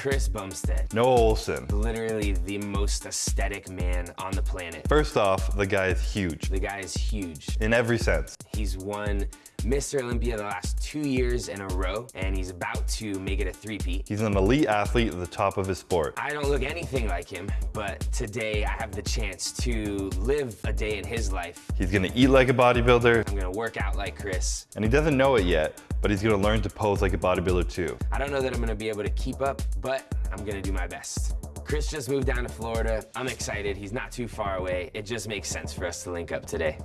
Chris Bumstead. Noah Ohlsen. Literally the most aesthetic man on the planet. First off, the guy is huge. The guy is huge. In every sense. He's won Mr. Olympia the last two years in a row, and he's about to make it a three-peat. He's an elite athlete at the top of his sport. I don't look anything like him, but today I have the chance to live a day in his life. He's gonna eat like a bodybuilder. I'm gonna work out like Chris. And he doesn't know it yet, but he's gonna learn to pose like a bodybuilder too. I don't know that I'm gonna be able to keep up, but I'm gonna do my best. Chris just moved down to Florida. I'm excited. He's not too far away. It just makes sense for us to link up today.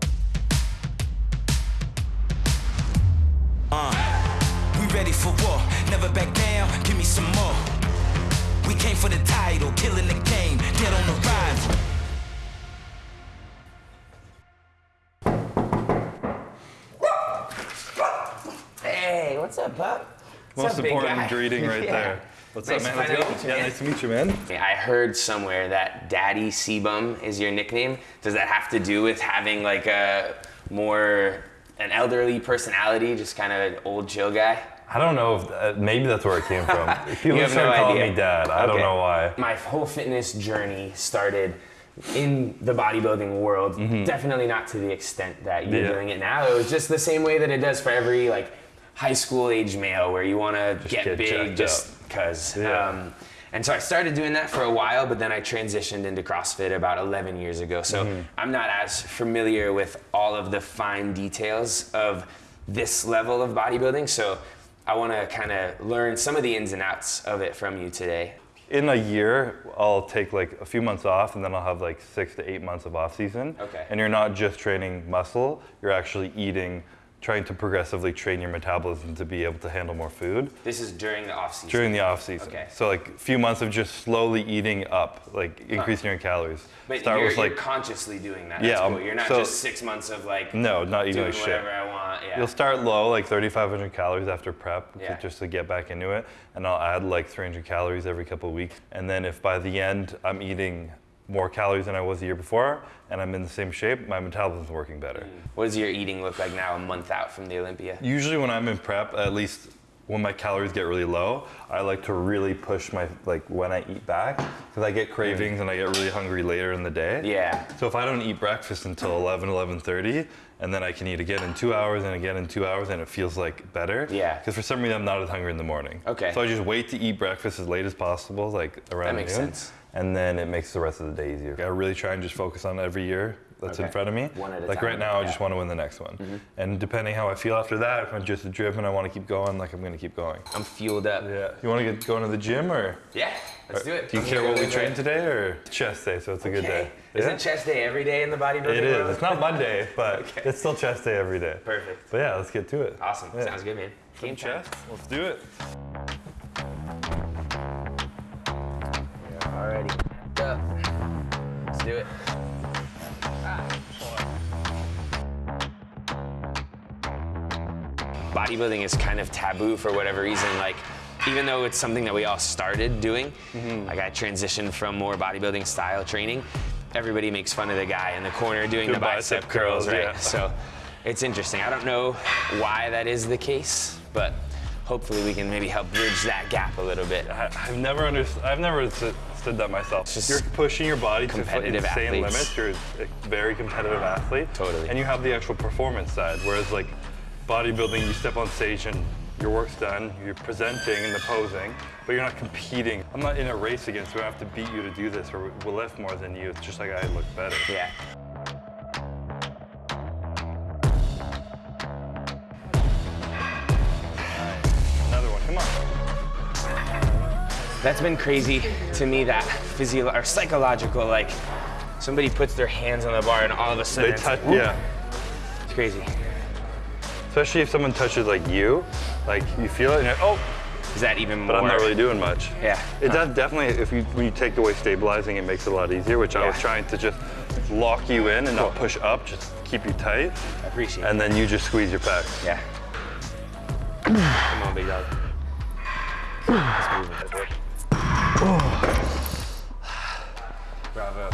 Uh, we ready for war, never back down, give me some more. We came for the title, killing the game, get on the what's up, pup? What's Most up, important greeting right Yeah. there. What's Nice up, man? finally Let's meet go. you, Yeah, nice to meet you, man. I heard somewhere that Daddy CBum is your nickname. Does that have to do with having like a more an elderly personality, just kind of an old chill guy? I don't know if uh, maybe that's where it came from. People You have started no calling me dad. I don't know why. My whole fitness journey started in the bodybuilding world. Definitely not to the extent that you're Mm-hmm. Yeah. doing it now. It was just the same way that it does for every like high school age male, where you want to get, get big just because. Yeah. Um, and so I started doing that for a while, but then I transitioned into CrossFit about 11 years ago. So Mm-hmm. I'm not as familiar with all of the fine details of this level of bodybuilding. So I want to kind of learn some of the ins and outs of it from you today. In a year, I'll take like a few months off and then I'll have like six to eight months of off season. Okay. And you're not just training muscle, you're actually eating, trying to progressively train your metabolism to be able to handle more food This is during the off season. during the off season. Okay. So like a few months of just slowly eating up, like increasing your calories. But Start you're, with you're like consciously doing that. Yeah, um, cool. You're not so- just six months of like no, not eating doing like shit. whatever I want. Yeah. You'll start low, like 3,500 calories after prep, to- just to get back into it. And I'll add like 300 calories every couple of weeks. And then if by the end I'm eating more calories than I was the year before, and I'm in the same shape, my metabolism's working better. Mm. what does your eating look like now, a month out from the Olympia? Usually when I'm in prep, at least when my calories get really low, I like to really push my, like when I eat back, because I get cravings and I get really hungry later in the day. Yeah. So if I don't eat breakfast until 11, 11.30, and then I can eat again in two hours and again in two hours, and it feels like better. Yeah. Because for some reason I'm not as hungry in the morning. Okay. So I just wait to eat breakfast as late as possible, like around That makes noon, sense. And then it makes the rest of the day easier. I really try and just focus on every year that's in front of me. One at a like time, right now, I yeah. just want to win the next one. Mm-hmm. And depending how I feel after that, if I'm just a driven, I want to keep going, like I'm going to keep going. I'm fueled up. Yeah. You want to get going to the gym or? Yeah, let's do it. Do you care what we train today or chest day? So it's a good day. Okay. Isn't chest day every day in the bodybuilding It is. world? It's not Monday, but it's still chest day every day. Perfect. But yeah, let's get to it. Awesome. Yeah. Sounds good, man. Game. Chest. Let's do it. Already. Up. Let's do it. Bodybuilding is kind of taboo for whatever reason. Like, even though it's something that we all started doing, Mm-hmm. like I transitioned from more bodybuilding style training, everybody makes fun of the guy in the corner doing Doing the bicep, bicep curls, right? yeah. So it's interesting. I don't know why that is the case, but hopefully we can maybe help bridge that gap a little bit. I, I've never understood. I've never understood that myself. just You're pushing your body to competitive insane athletes. limits. You're a very competitive athlete. Totally. And you have the actual performance side. Whereas like bodybuilding, you step on stage and your work's done. You're presenting and the posing, but you're not competing. I'm not in a race against you. I have to beat you to do this, or we'll lift more than you. It's just like I look better. Yeah. Another one. Come on. That's been crazy to me, that physio or psychological, like somebody puts their hands on the bar and all of a sudden They touch. Yeah. It's crazy. Especially if someone touches like you, like you feel it, and you're, oh, Is that even more? but I'm not really doing much. Yeah. It does definitely, if you, when you take away stabilizing, it makes it a lot easier, which I was trying to just lock you in and not push up, just keep you tight. I appreciate And it. then you just squeeze your pecs. Yeah. Come on, big dog. Let's move it. Bravo.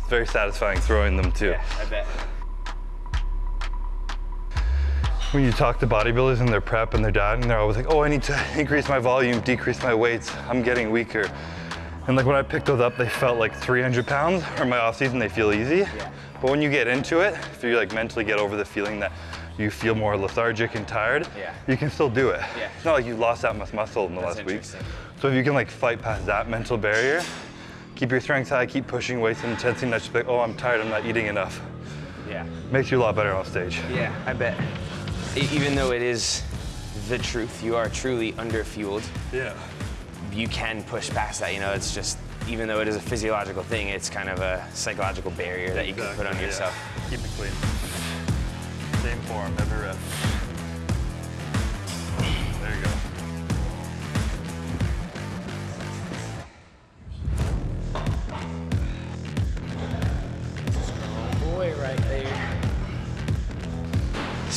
It's very satisfying throwing them too. Yeah, I bet. When you talk to bodybuilders and their prep and their diet, and they're always like, oh, I need to increase my volume, decrease my weights, I'm getting weaker. And like when I picked those up, they felt like 300 pounds, or my off season, they feel easy. Yeah. But when you get into it, if you like mentally get over the feeling that you feel more lethargic and tired, Yeah. you can still do it. Yeah. It's not like you lost that much muscle in the That's last week. So if you can like fight past that mental barrier, keep your strength high, keep pushing weights and intensity, not just be like, oh, I'm tired, I'm not eating enough. Yeah. Makes you a lot better on stage. Yeah, I bet. Even though it is the truth, you are truly underfueled. Yeah. You can push past that. You know, it's just even though it is a physiological thing, it's kind of a psychological barrier that you can put on Exactly, yeah. yourself. Keep it clean. Same form, every rep.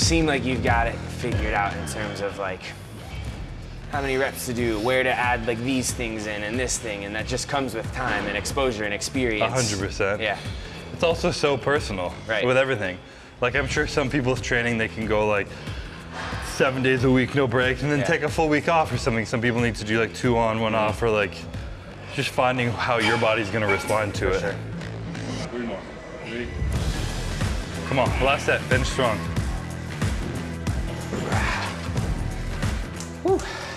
Seem like you've got it figured out in terms of like how many reps to do, where to add like these things in and this thing, and that just comes with time and exposure and experience. A hundred percent. Yeah. It's also so personal Right. with everything. Like I'm sure some people's training they can go like seven days a week, no breaks, and then Yeah. take a full week off or something. Some people need to do like two on, one off, or like just finding how your body's gonna respond to it. sure. Three more. Three. Come on, last set, bench strong.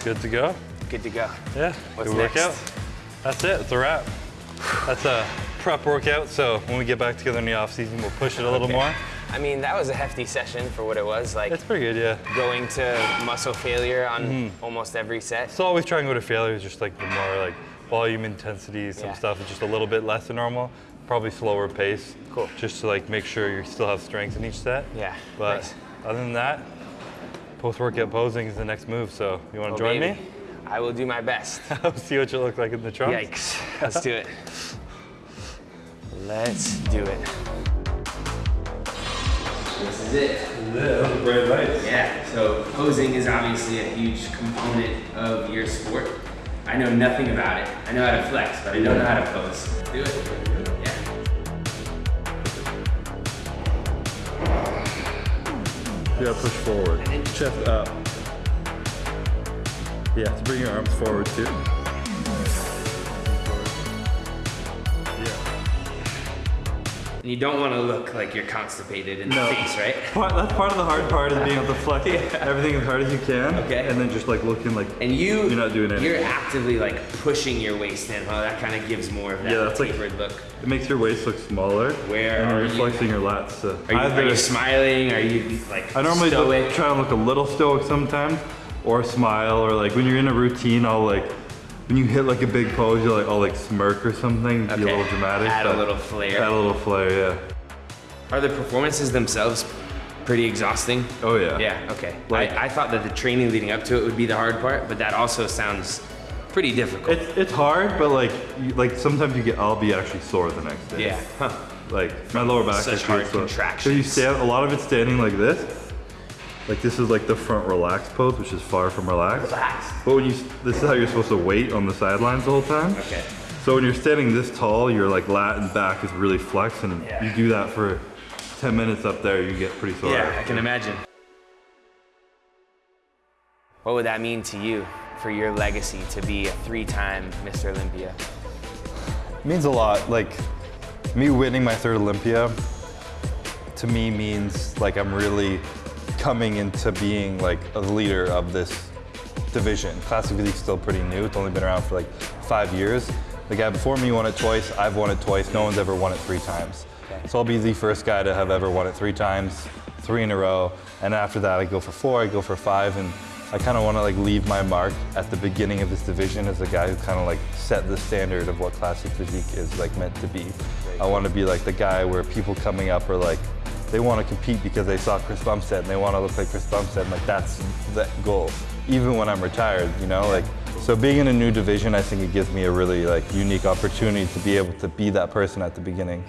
Good to go? Good to go. Yeah, What's good next? workout. That's it, it's a wrap. That's a prep workout, so when we get back together in the off season, we'll push it a little Okay. more. I mean, that was a hefty session for what it was. Like It's pretty good, yeah. going to muscle failure on Mm-hmm. almost every set. So always try and go to failure is just like the more like volume intensity, some Yeah. stuff is just a little bit less than normal, probably slower pace. Cool. Just to like make sure you still have strength in each set. Yeah, But nice. other than that, post-workout posing is the next move. So you want Oh, to join baby. me? I will do my best. See what you look like in the trunks. Yikes. Let's do it. Let's do it. This is it. Yeah, bright lights. Yeah, so posing is obviously a huge component of your sport. I know nothing about it. I know how to flex, but I don't know how to pose. Do it. Push forward. Chest up. Yeah, to bring your arms forward too. You don't want to look like you're constipated in No. the face, right? Part, that's part of the hard part is being able to flex everything as hard as you can. Okay. And then just like looking like And you, You're not doing anything. You're actively like pushing your waist in, huh? That kind of gives more of that Yeah, that's like- tapered look. it makes your waist look smaller. Where and are you're you? flexing your lats. So Are you, are you smiling? Are you like I normally look, try to look a little stoic sometimes, or smile, or like when you're in a routine, I'll like when you hit like a big pose, you'll like I'll like smirk or something, be a little dramatic. Add a little flair. Add a little flair, yeah. Are the performances themselves pretty exhausting? Oh yeah. Yeah, okay. Like- I, I thought that the training leading up to it would be the hard part, but that also sounds pretty difficult. It's it's hard, but like you, like sometimes you get I'll be actually sore the next day. yeah. Huh. Like my lower back Such is hard sore. So you contractions. stand a lot of it's standing like this. Like this is like the front relaxed pose, which is far from relaxed. Relaxed. But when you this is how you're supposed to wait on the sidelines the whole time. Okay. So when you're standing this tall, your like lat and back is really flexed, and Yeah. you do that for 10 minutes up there, you get pretty sore. Yeah, I can imagine. What would that mean to you for your legacy to be a three-time Mr. Olympia? It means a lot. Like me winning my third Olympia to me means like I'm really coming into being like a leader of this division. Classic Physique's still pretty new. It's only been around for like five years. The guy before me won it twice. I've won it twice. No one's ever won it three times. Okay. So I'll be the first guy to have ever won it three times, three in a row. And after that, I go for four. I go for five, and I kind of want to like leave my mark at the beginning of this division as a guy who kind of like set the standard of what classic physique is like meant to be. I want to be like the guy where people coming up are like, they want to compete because they saw Chris Bumstead and they want to look like Chris Bumstead. Like that's the goal. Even when I'm retired, you know, like so being in a new division, I think it gives me a really like unique opportunity to be able to be that person at the beginning.